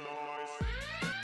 noise.